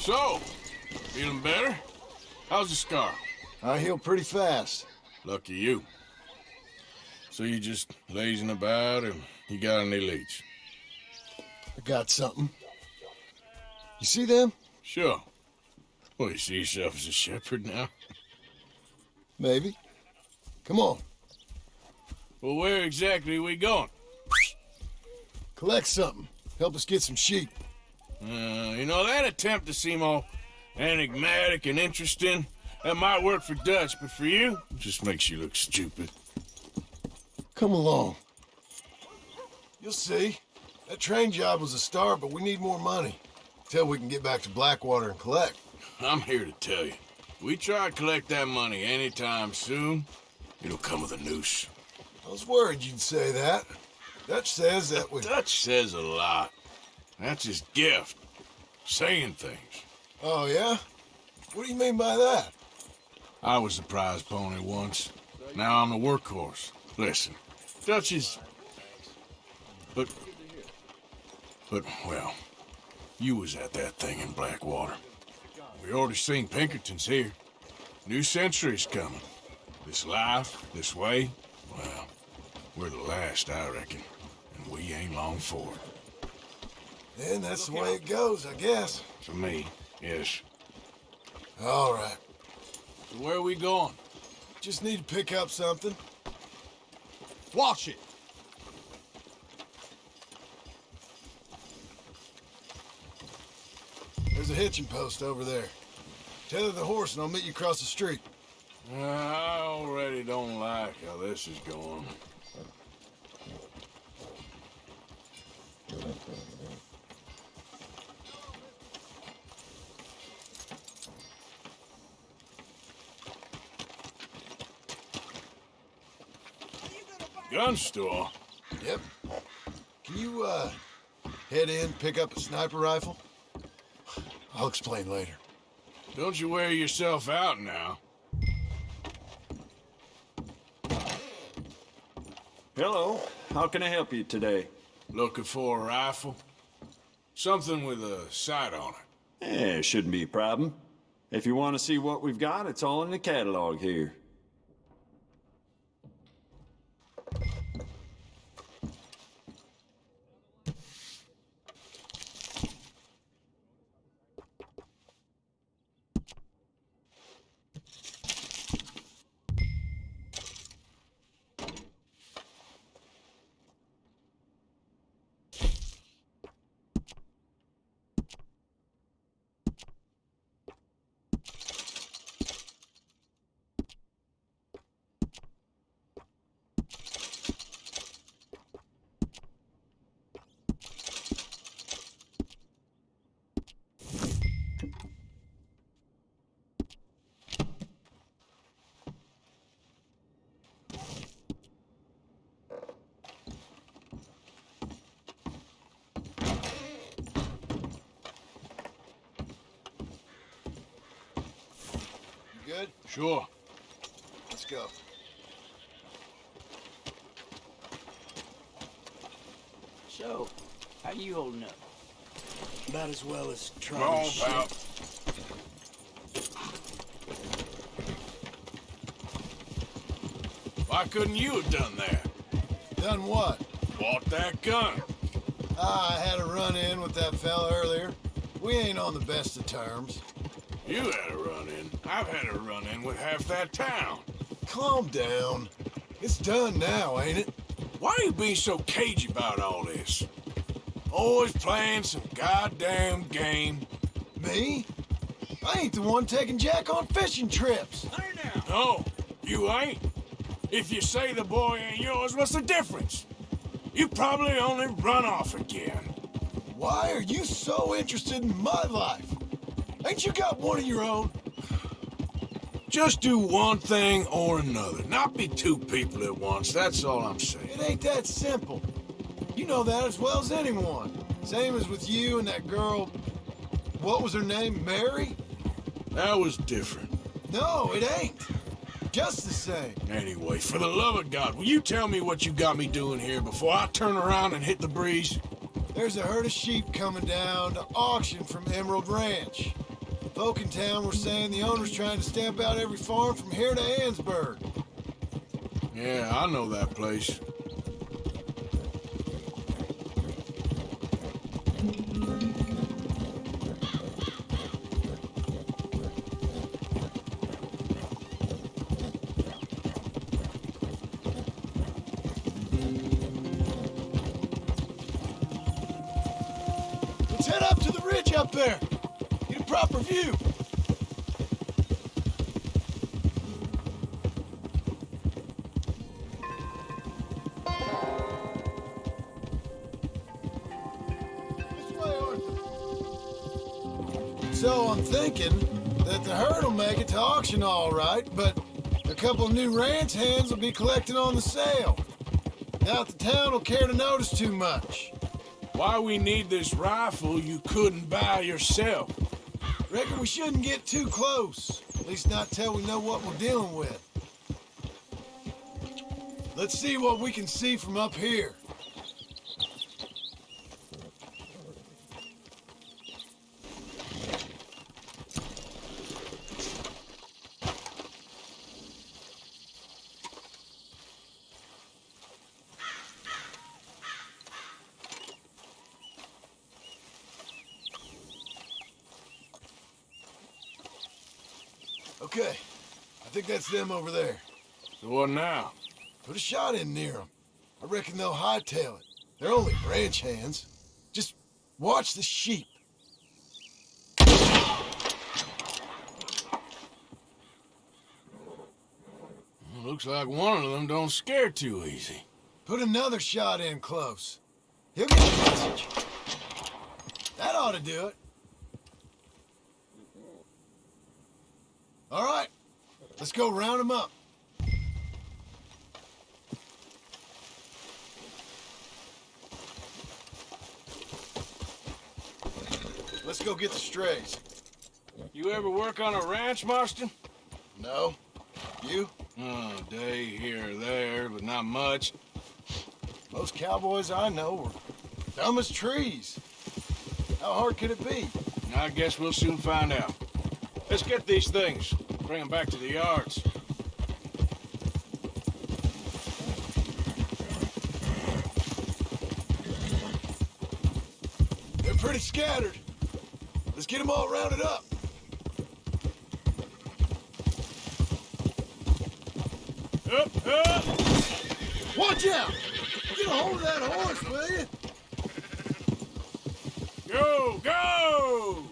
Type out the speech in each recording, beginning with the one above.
So, feeling better? How's the scar? I heal pretty fast. Lucky you. So you just lazing about and you got any leads? I got something. You see them? Sure. Well, you see yourself as a shepherd now? Maybe. Come on. Well, where exactly are we going? Collect something. Help us get some sheep. Uh, you know, that attempt to seem all enigmatic and interesting, that might work for Dutch, but for you, it just makes you look stupid. Come along. You'll see. That train job was a start, but we need more money. Till we can get back to Blackwater and collect. I'm here to tell you. We try to collect that money anytime soon, it'll come with a noose. I was worried you'd say that. Dutch says that we... Dutch says a lot. That's his gift. Saying things. Oh, yeah? What do you mean by that? I was the prize pony once. Now I'm the workhorse. Listen, Dutch is... But... But, well, you was at that thing in Blackwater. We already seen Pinkertons here. New century's coming. This life, this way, well, we're the last, I reckon. And we ain't long for it. And that's the way it goes, I guess. For me, yes. All right. So where are we going? Just need to pick up something. Watch it. There's a hitching post over there. Tether the horse and I'll meet you across the street. Uh, I already don't like how this is going. Gun store? Yep. Can you, uh, head in, pick up a sniper rifle? I'll explain later. Don't you wear yourself out now. Hello. How can I help you today? Looking for a rifle? Something with a sight on it. Eh, shouldn't be a problem. If you want to see what we've got, it's all in the catalog here. Good? Sure. Let's go. So, how you holding up? About as well as trying Come on, to shoot. pal. Why couldn't you have done that? Done what? Bought that gun. Ah, I had a run-in with that fella earlier. We ain't on the best of terms. You had a run-in. I've had a run-in with half that town. Calm down. It's done now, ain't it? Why are you being so cagey about all this? Always playing some goddamn game. Me? I ain't the one taking Jack on fishing trips. No, you ain't. If you say the boy ain't yours, what's the difference? You probably only run off again. Why are you so interested in my life? Ain't you got one of your own? Just do one thing or another. Not be two people at once, that's all I'm saying. It ain't that simple. You know that as well as anyone. Same as with you and that girl... What was her name? Mary? That was different. No, it ain't. Just the same. Anyway, for the love of God, will you tell me what you got me doing here before I turn around and hit the breeze? There's a herd of sheep coming down to auction from Emerald Ranch. Folk in town were saying the owner's trying to stamp out every farm from here to Annesburg. Yeah, I know that place. So I'm thinking that the herd will make it to auction all right, but a couple new ranch hands will be collecting on the sale. Doubt the town will care to notice too much. Why we need this rifle you couldn't buy yourself? Reckon we shouldn't get too close. At least not till we know what we're dealing with. Let's see what we can see from up here. Okay, I think that's them over there. So what now? Put a shot in near them. I reckon they'll hightail it. They're only ranch hands. Just watch the sheep. Looks like one of them don't scare too easy. Put another shot in close. He'll get the message. That ought to do it. All right, let's go round them up. Let's go get the strays. You ever work on a ranch, Marston? No? You? Oh, day here or there, but not much. Most cowboys I know were dumb as trees. How hard could it be? I guess we'll soon find out. Let's get these things. Bring them back to the yards. They're pretty scattered. Let's get them all rounded up. Up, up! Watch out! Get a hold of that horse, will you? Go, go!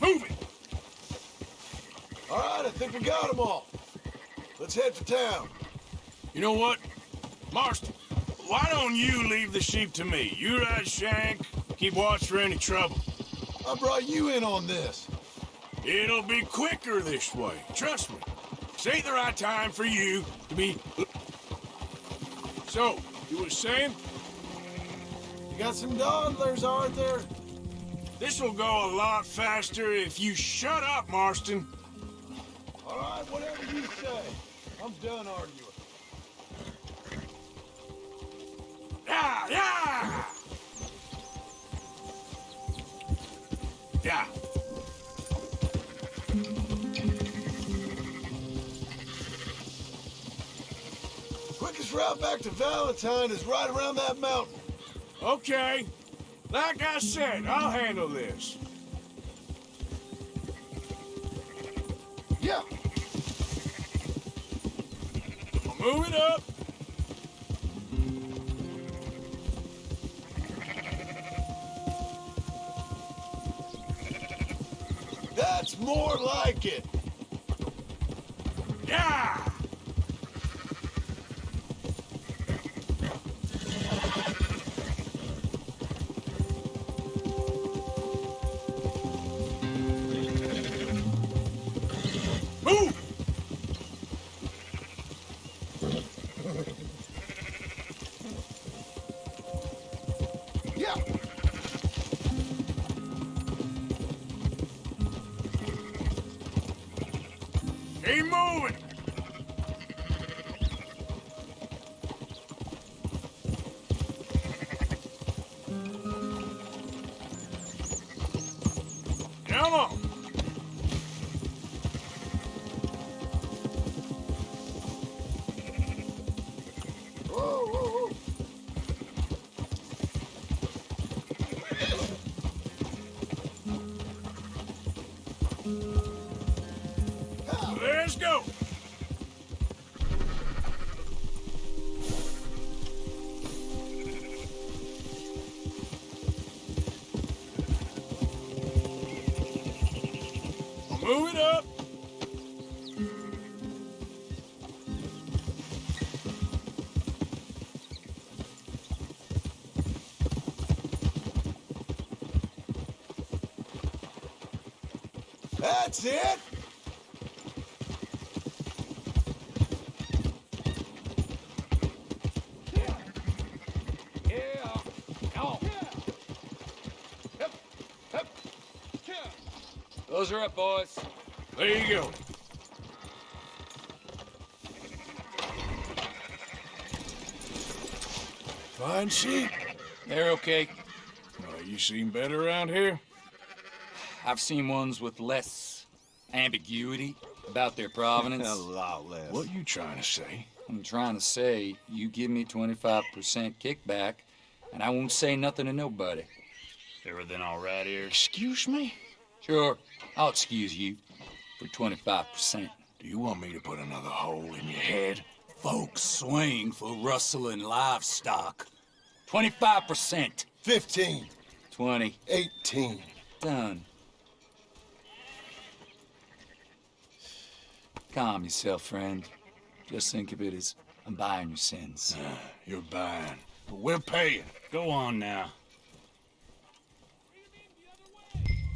Move it! All right, I think we got them all. Let's head for town. You know what? Marston, why don't you leave the sheep to me? You ride Shank, keep watch for any trouble. I brought you in on this. It'll be quicker this way. Trust me. This ain't the right time for you to be... So, you were saying? You got some dawdlers, there? This will go a lot faster if you shut up, Marston. All right, whatever you say. I'm done arguing. Yeah, yeah! Yeah. Quickest route back to Valentine is right around that mountain. Okay. Like I said, I'll handle this. It up. Go. Move it up. That's it. Yeah. Come on. Those are up, boys. There you go. Fine sheep. They're okay. Well, you seen better around here? I've seen ones with less ambiguity about their provenance. A lot less. What you trying to say? I'm trying to say, you give me 25% kickback, and I won't say nothing to nobody. Everything all right here? Excuse me? Sure, I'll excuse you for 25%. Do you want me to put another hole in your head? Folks swing for rustling livestock. 25%. 15. 20. 18. Done. Calm yourself, friend. Just think of it as I'm buying your sins. You're buying, but we're paying. Go on now.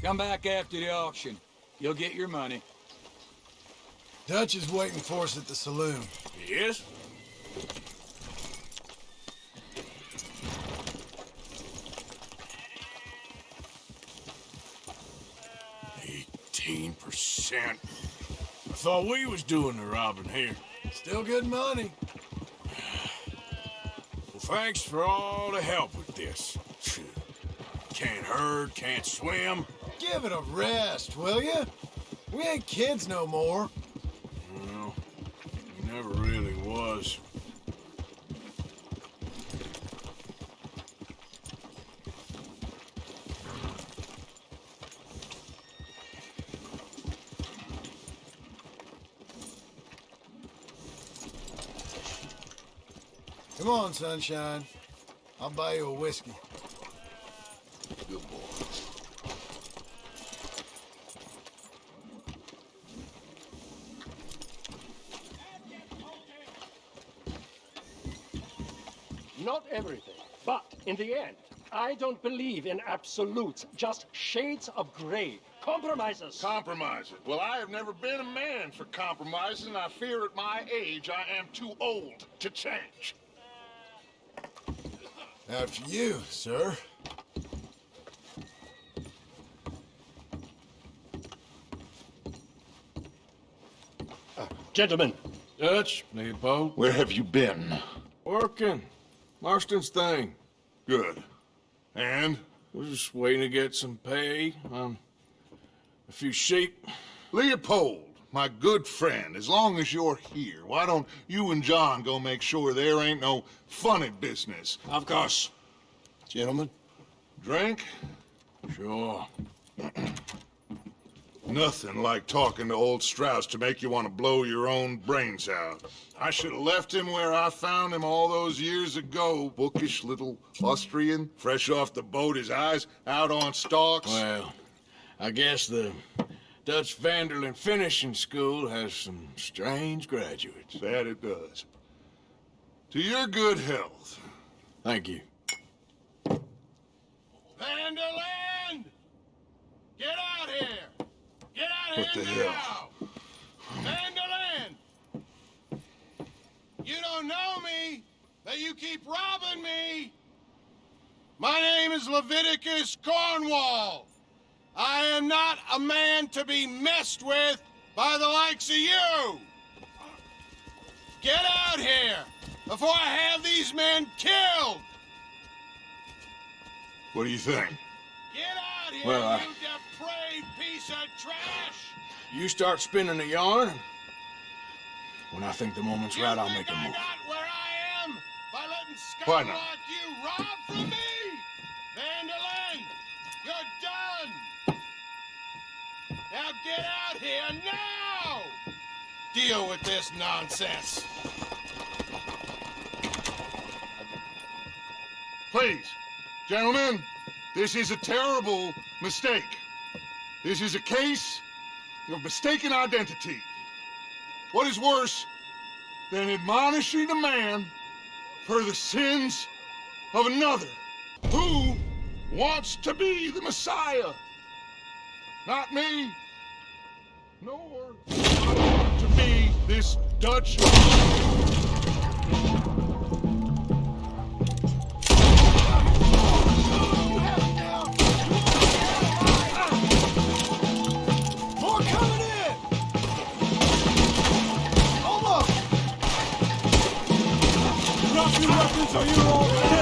Come back after the auction. You'll get your money. Dutch is waiting for us at the saloon. Yes? Eighteen percent. I thought we was doing the robbing here. Still good money. Well, thanks for all the help with this. Can't herd, can't swim. Give it a rest, will you? We ain't kids no more. Well, he never really was. Come on, sunshine. I'll buy you a whiskey. Good boy. Not everything, but in the end, I don't believe in absolutes, just shades of gray. Compromises. Compromises. Well, I have never been a man for compromises, and I fear at my age I am too old to change. After you, sir. Gentlemen, Dutch, Leopold. Where have you been? Working. Marston's thing. Good. And? We're just waiting to get some pay on a few sheep. Leopold, my good friend, as long as you're here, why don't you and John go make sure there ain't no funny business? Of course. Gentlemen. Drink? Sure. Nothing like talking to old Strauss to make you want to blow your own brains out. I should have left him where I found him all those years ago. Bookish little Austrian, fresh off the boat, his eyes out on stalks. Well, I guess the Dutch Van der Linde Finishing School has some strange graduates. That it does. To your good health. Thank you. Van der Linde! Get out here! Get out What the hell? Van der Linde! You don't know me, but you keep robbing me! My name is Leviticus Cornwall. I am not a man to be messed with by the likes of you! Get out here before I have these men killed! What do you think? Get out here, Well, I- piece of trash! You start spinning the yarn. When I think the moment's You right, I'll make a move. got where I am by letting Why not? you rob from me? Van der Linde, you're done! Now get out here now! deal with this nonsense. Please, gentlemen, this is a terrible mistake. This is a case of mistaken identity. What is worse than admonishing a man for the sins of another who wants to be the Messiah? Not me, nor I want to be this Dutch. 所有を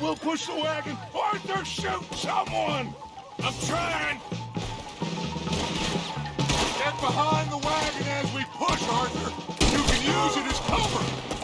will push the wagon! Arthur, shoot someone! I'm trying! Get behind the wagon as we push, Arthur! You can use it as cover!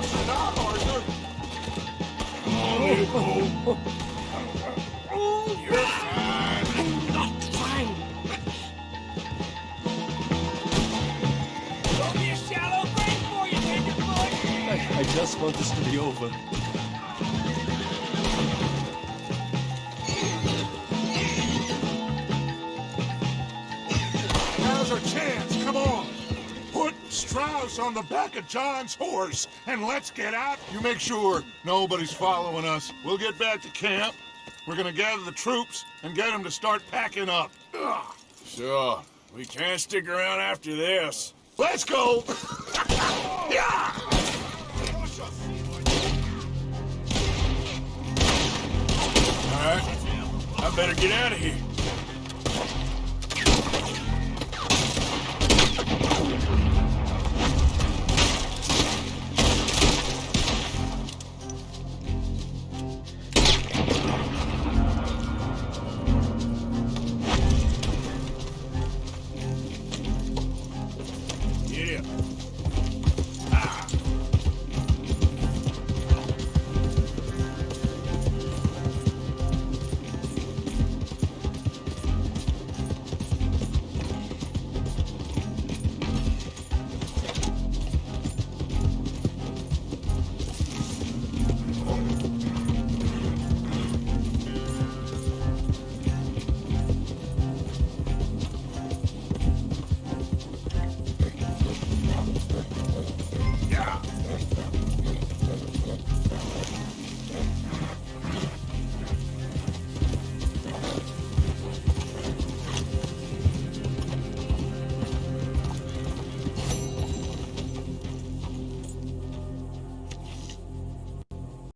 I, just want this to be over. Now's our chance. Strauss on the back of John's horse, and let's get out. You make sure nobody's following us. We'll get back to camp. We're gonna gather the troops and get them to start packing up. Sure. We can't stick around after this. Let's go! yeah! All right. I better get out of here. Thank you.